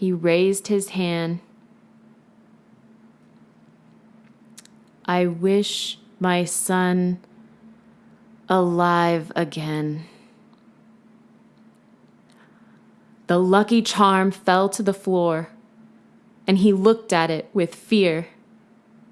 He raised his hand. I wish my son alive again. The lucky charm fell to the floor, and he looked at it with fear.